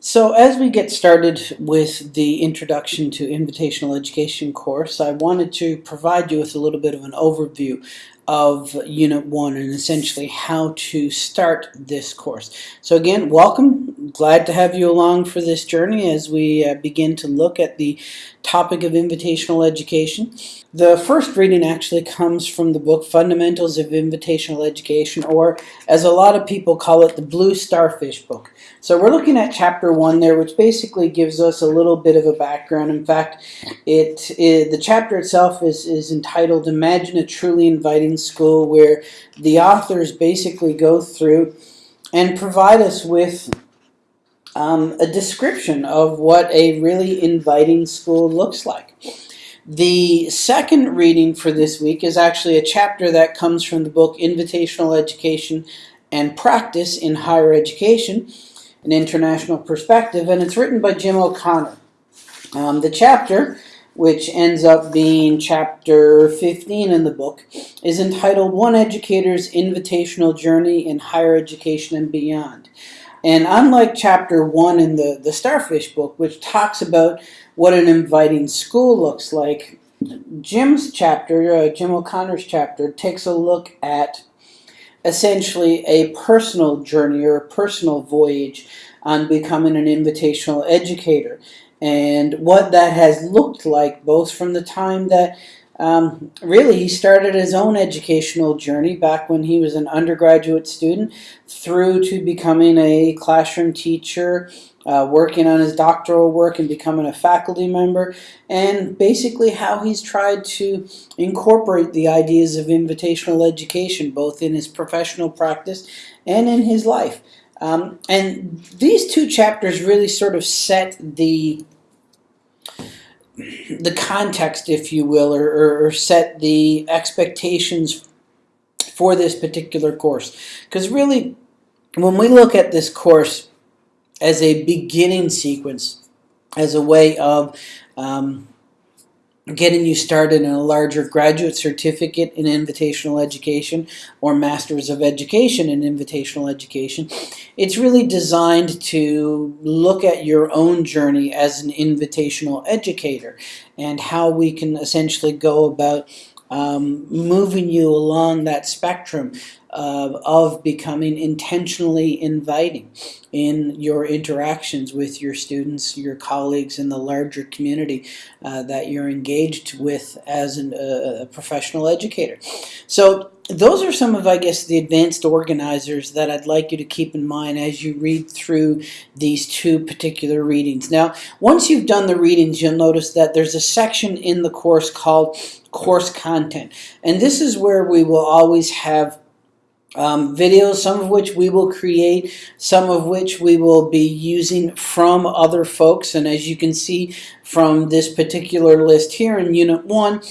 So as we get started with the Introduction to Invitational Education course, I wanted to provide you with a little bit of an overview of Unit 1 and essentially how to start this course. So again, welcome. Glad to have you along for this journey as we uh, begin to look at the topic of invitational education. The first reading actually comes from the book Fundamentals of Invitational Education, or as a lot of people call it, the Blue Starfish book. So we're looking at chapter one there, which basically gives us a little bit of a background. In fact, it, it the chapter itself is, is entitled Imagine a Truly Inviting School, where the authors basically go through and provide us with um, a description of what a really inviting school looks like. The second reading for this week is actually a chapter that comes from the book Invitational Education and Practice in Higher Education, an International Perspective, and it's written by Jim O'Connor. Um, the chapter, which ends up being chapter 15 in the book, is entitled One Educator's Invitational Journey in Higher Education and Beyond. And unlike chapter 1 in the, the Starfish book, which talks about what an inviting school looks like, Jim's chapter, uh, Jim O'Connor's chapter, takes a look at essentially a personal journey or a personal voyage on becoming an invitational educator and what that has looked like both from the time that um, really, he started his own educational journey back when he was an undergraduate student through to becoming a classroom teacher, uh, working on his doctoral work and becoming a faculty member, and basically how he's tried to incorporate the ideas of invitational education both in his professional practice and in his life. Um, and these two chapters really sort of set the the context, if you will, or, or set the expectations for this particular course. Because really, when we look at this course as a beginning sequence, as a way of um, getting you started in a larger graduate certificate in invitational education or masters of education in invitational education it's really designed to look at your own journey as an invitational educator and how we can essentially go about um, moving you along that spectrum uh, of becoming intentionally inviting in your interactions with your students, your colleagues, and the larger community uh, that you're engaged with as an, uh, a professional educator. So those are some of, I guess, the advanced organizers that I'd like you to keep in mind as you read through these two particular readings. Now, once you've done the readings, you'll notice that there's a section in the course called course content. And this is where we will always have um, videos, some of which we will create, some of which we will be using from other folks. And as you can see from this particular list here in Unit 1,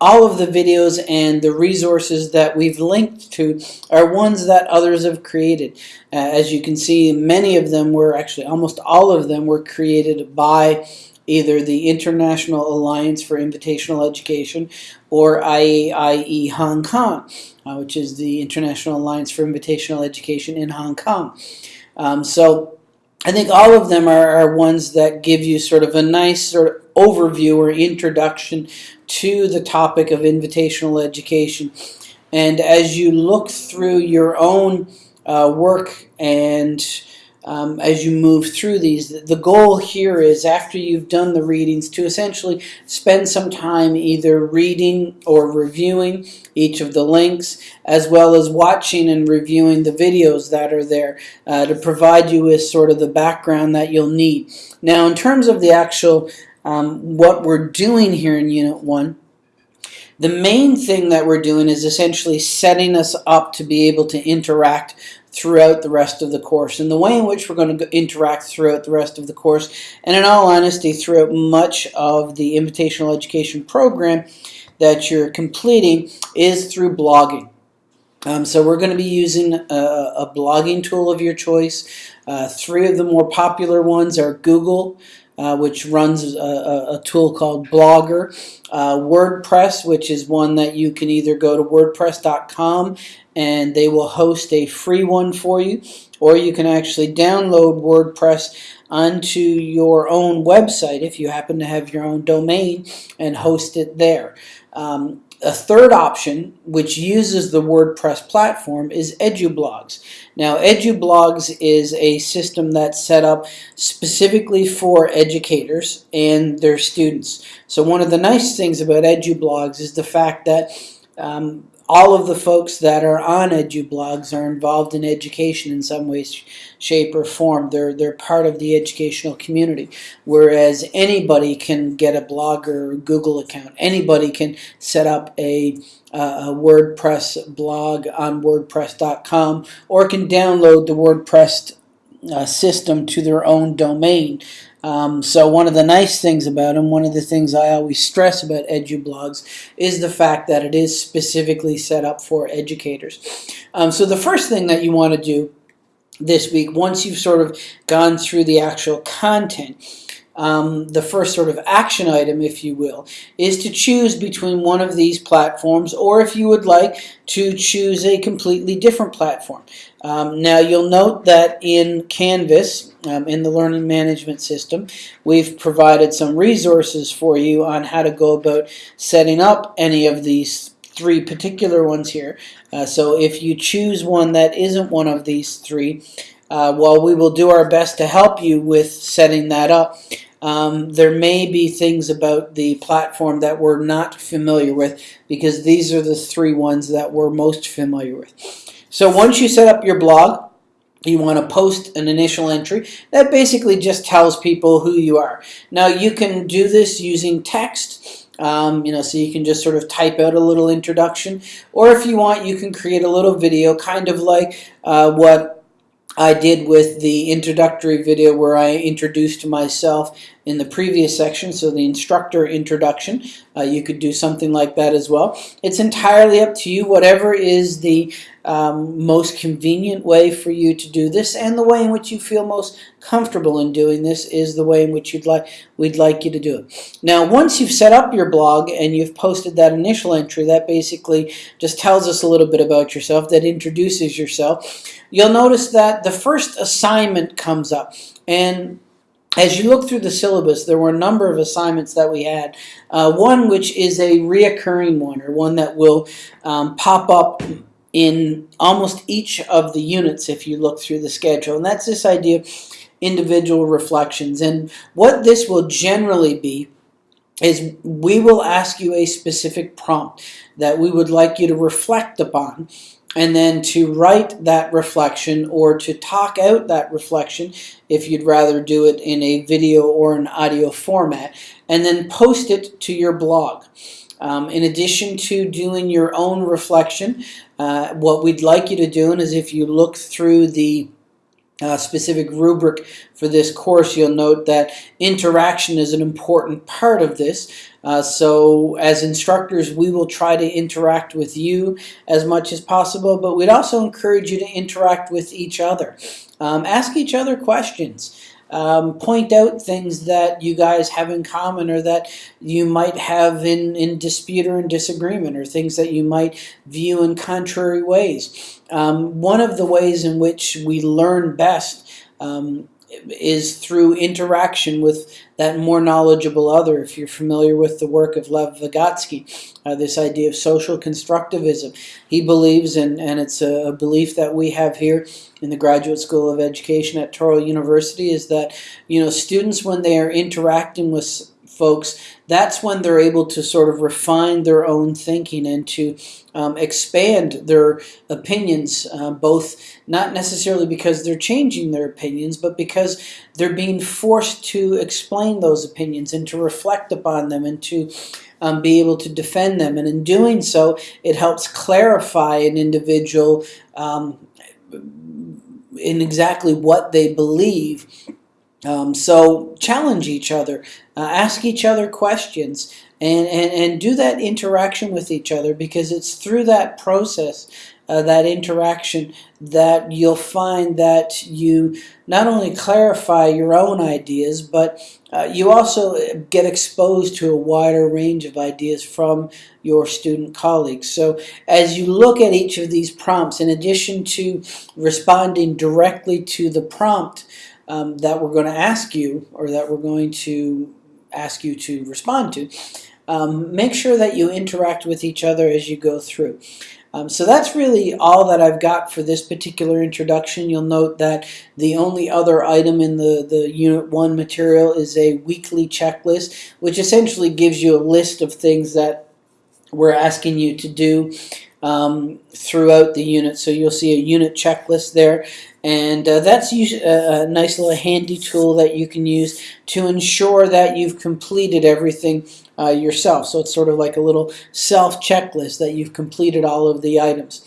all of the videos and the resources that we've linked to are ones that others have created. Uh, as you can see, many of them were actually, almost all of them were created by either the International Alliance for Invitational Education or IAIE Hong Kong, uh, which is the International Alliance for Invitational Education in Hong Kong. Um, so I think all of them are, are, ones that give you sort of a nice sort of overview or introduction to the topic of invitational education. And as you look through your own uh, work and um, as you move through these. The goal here is after you've done the readings to essentially spend some time either reading or reviewing each of the links as well as watching and reviewing the videos that are there uh, to provide you with sort of the background that you'll need. Now in terms of the actual um, what we're doing here in Unit 1, the main thing that we're doing is essentially setting us up to be able to interact throughout the rest of the course. And the way in which we're going to interact throughout the rest of the course, and in all honesty, throughout much of the invitational education program that you're completing, is through blogging. Um, so we're going to be using a, a blogging tool of your choice. Uh, three of the more popular ones are Google, uh, which runs a, a, tool called Blogger. Uh, WordPress, which is one that you can either go to WordPress.com and they will host a free one for you, or you can actually download WordPress onto your own website if you happen to have your own domain and host it there. Um, a third option, which uses the WordPress platform, is EduBlogs. Now, EduBlogs is a system that's set up specifically for educators and their students. So one of the nice things about EduBlogs is the fact that um, all of the folks that are on EduBlogs are involved in education in some way, shape, or form. They're, they're part of the educational community, whereas anybody can get a blog or Google account. Anybody can set up a, uh, a WordPress blog on WordPress.com or can download the WordPress uh, system to their own domain. Um, so one of the nice things about them, one of the things I always stress about EduBlogs is the fact that it is specifically set up for educators. Um, so the first thing that you want to do this week, once you've sort of gone through the actual content, um, the first sort of action item, if you will, is to choose between one of these platforms, or if you would like to choose a completely different platform. Um, now you'll note that in Canvas, um, in the learning management system, we've provided some resources for you on how to go about setting up any of these three particular ones here. Uh, so if you choose one that isn't one of these three, uh, well, we will do our best to help you with setting that up. Um, there may be things about the platform that we're not familiar with because these are the three ones that we're most familiar with. So once you set up your blog, you want to post an initial entry that basically just tells people who you are. Now you can do this using text. Um, you know, so you can just sort of type out a little introduction, or if you want, you can create a little video, kind of like uh, what I did with the introductory video where I introduced myself in the previous section, so the instructor introduction. Uh, you could do something like that as well. It's entirely up to you, whatever is the um, most convenient way for you to do this and the way in which you feel most comfortable in doing this is the way in which you'd like we'd like you to do it. Now once you've set up your blog and you've posted that initial entry that basically just tells us a little bit about yourself that introduces yourself you'll notice that the first assignment comes up and as you look through the syllabus, there were a number of assignments that we had. Uh, one which is a reoccurring one, or one that will um, pop up in almost each of the units if you look through the schedule. And that's this idea of individual reflections. And what this will generally be is we will ask you a specific prompt that we would like you to reflect upon and then to write that reflection or to talk out that reflection if you'd rather do it in a video or an audio format and then post it to your blog. Um, in addition to doing your own reflection, uh, what we'd like you to do is if you look through the uh, specific rubric for this course, you'll note that interaction is an important part of this. Uh, so as instructors, we will try to interact with you as much as possible, but we'd also encourage you to interact with each other. Um, ask each other questions um, point out things that you guys have in common or that you might have in, in dispute or in disagreement or things that you might view in contrary ways. Um, one of the ways in which we learn best um, is through interaction with that more knowledgeable other. If you're familiar with the work of Lev Vygotsky, uh, this idea of social constructivism, he believes, in, and it's a, belief that we have here in the Graduate School of Education at Touro University, is that you know students when they are interacting with folks, that's when they're able to sort of refine their own thinking and to um, expand their opinions, uh, both not necessarily because they're changing their opinions, but because they're being forced to explain those opinions and to reflect upon them and to um, be able to defend them. And in doing so, it helps clarify an individual um, in exactly what they believe um, so challenge each other, uh, ask each other questions, and, and, and do that interaction with each other because it's through that process uh, that interaction, that you'll find that you not only clarify your own ideas, but uh, you also get exposed to a wider range of ideas from your student colleagues. So as you look at each of these prompts, in addition to responding directly to the prompt um, that we're going to ask you or that we're going to ask you to respond to, um, make sure that you interact with each other as you go through. Um, so that's really all that I've got for this particular introduction. You'll note that the only other item in the, the Unit 1 material is a weekly checklist, which essentially gives you a list of things that we're asking you to do um, throughout the unit. So you'll see a unit checklist there. And uh, that's a, a nice little handy tool that you can use to ensure that you've completed everything uh, yourself. So it's sort of like a little self checklist that you've completed all of the items.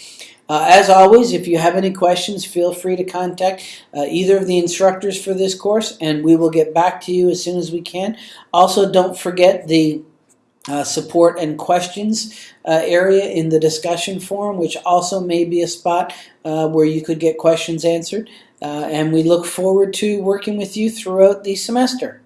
Uh, as always, if you have any questions, feel free to contact uh, either of the instructors for this course, and we will get back to you as soon as we can. Also, don't forget the uh, support and questions uh, area in the discussion forum, which also may be a spot uh, where you could get questions answered. Uh, and we look forward to working with you throughout the semester.